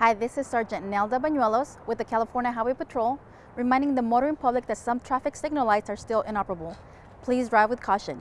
Hi, this is Sergeant Nelda Bañuelos with the California Highway Patrol, reminding the motoring public that some traffic signal lights are still inoperable. Please drive with caution.